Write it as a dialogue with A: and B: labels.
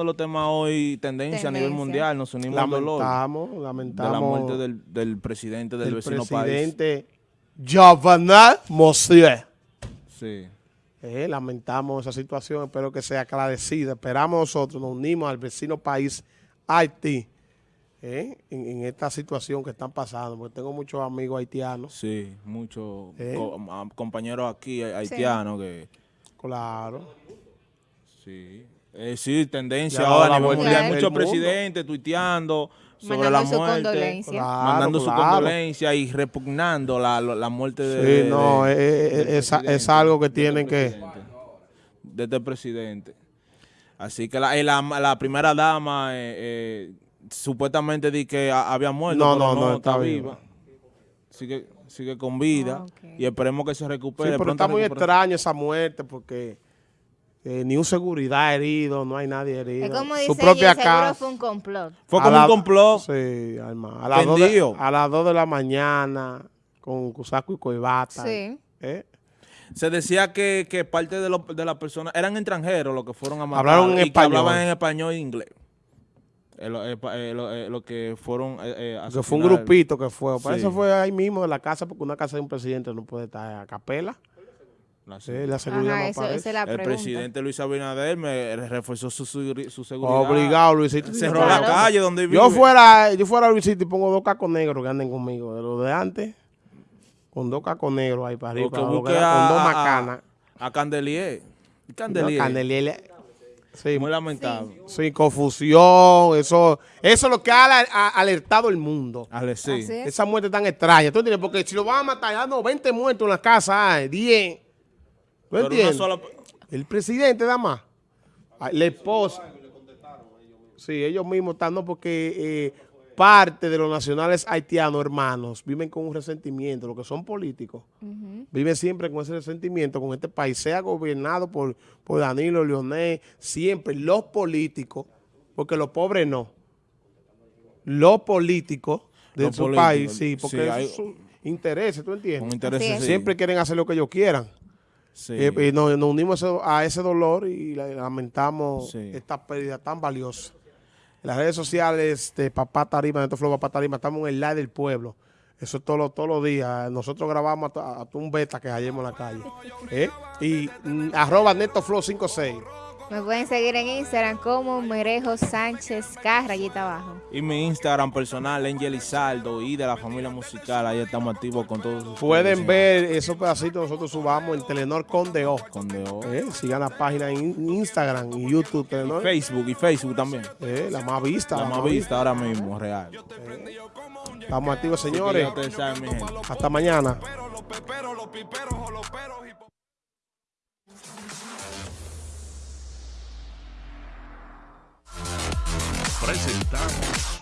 A: de los temas hoy, tendencia, a nivel mundial, nos unimos al dolor
B: Lamentamos,
A: de
B: lamentamos
A: la muerte del, del presidente del,
B: del
A: vecino país.
B: presidente Jovenel Moïse.
A: Sí.
B: Eh, lamentamos esa situación, espero que sea aclarecida. Esperamos nosotros, nos unimos al vecino país Haití eh, en, en esta situación que están pasando, porque tengo muchos amigos haitianos.
A: Sí, muchos
B: Eh.
A: co- compañeros aquí haitianos que
B: Claro.
A: sí. Eh, sí, tendencia
B: Ya,
A: ahora a nivel mundial,
B: del
A: muchos presidentes tuiteando sobre
C: Mandando
A: la
C: su
A: muerte,
C: condolencia.
B: Claro,
A: mandando su condolencia y repugnando la, la- la muerte de,
B: Sí, no,
A: de-
B: es- es algo que tienen que-
A: presidente, de este presidente. Así que la, eh, la, la primera dama eh, eh, supuestamente di que ha- había muerto,
B: No,
A: pero
B: no, no, está viva.
A: Sigue, sigue con vida
C: Ah,
A: y esperemos que se
B: Sí,
A: recupere.
B: pero
A: pronto
B: está muy extraño esa muerte porque eh, ni un seguridad herido, no hay nadie herido.
C: Es como
B: Su
C: dice
B: propia
C: ella, seguro
B: casa.
C: fue un complot.
A: Fue como
B: la-
A: un complot.
B: Sí, Alma. A las, dos de,
A: Tendido.
B: a las 2 de la mañana con saco y coibata.
C: Sí.
B: ¿eh?
A: Se decía que, que parte de, los- de las personas eran extranjeros los que fueron a matar.
B: Hablaron en
A: y que
B: español.
A: hablaban en español e inglés. Eh, lo, eh, eh, lo- eh, lo que fueron eh, eh,
B: Que fue un grupito que fue. Para
A: Sí.
B: eso fue ahí mismo de la casa, porque una casa de un presidente no puede estar a capela.
A: La-
B: Sí, la seguridad
C: Ajá,
B: no
C: eso,
B: aparece.
C: esa es la
A: el presidente Luis Abinader me reforzó su, su, su seguridad.
B: Obligado, Luisito.
A: Cerró
C: Claro.
A: la calle donde vive.
B: Yo fuera, yo fuera Luisito y pongo dos cacos negros que anden conmigo. De los de antes, con dos cacos negros ahí para arriba. Para lo que era
A: a,
B: con dos
A: a-
B: macanas.
A: a Candelier.
B: No,
A: Candelier.
B: Sí,
A: Muy lamentable.
B: sí, confusión. Eso, eso es lo que ha aler- ha alertado el mundo.
A: Ale, sí.
B: Esa muerte tan extraña. ¿Tú entiendes? Porque si lo van a matar, ya no, 20 muertos en la casa, hay 10. ¿Tú
A: Pero una
B: entiendes?
A: sola...
B: El presidente, nada más. Ah, La esposa. Sí, ellos mismos están, no, porque eh, parte de los nacionales haitianos, hermanos, viven con un resentimiento, los que son políticos, viven siempre con ese resentimiento, con este país, sea gobernado por, por Danilo, Leonel, siempre los políticos, porque los pobres no, los políticos de
A: Los
B: su
A: políticos,
B: país, sí, porque
A: sí, hay-
B: son intereses, ¿tú entiendes?
A: intereses, sí.
B: Siempre quieren hacer lo que ellos quieran.
A: Sí.
B: Eh, y nos, nos unimos a ese- a ese dolor y la- lamentamos
A: Sí.
B: esta pérdida tan valiosa. En las redes sociales de Papá Tarima, Neto Flow Papá Tarima, estamos en el live del pueblo. Eso es todos los todos los días. Nosotros grabamos hasta, hasta un beta que hallemos en la calle. ¿Eh? Y mm, arroba Neto Flow 56.
C: Me pueden seguir en Instagram como Merejo Sánchez K, rayita abajo.
A: Y mi Instagram personal, Angel Izaldo, y de la familia musical. Ahí estamos activos con todos.
B: Pueden ver esos pedacitos nosotros subamos en Telenor Conde O.
A: Con de O.
B: ¿Eh? Sigan la página en Instagram y YouTube Telenor.
A: Facebook y Facebook también.
B: ¿Eh? La más vista.
A: La más vista ahora mismo, real.
B: Estamos activos, señores.
A: ustedes saben, mi gente.
B: Hasta mañana.
D: Presentamos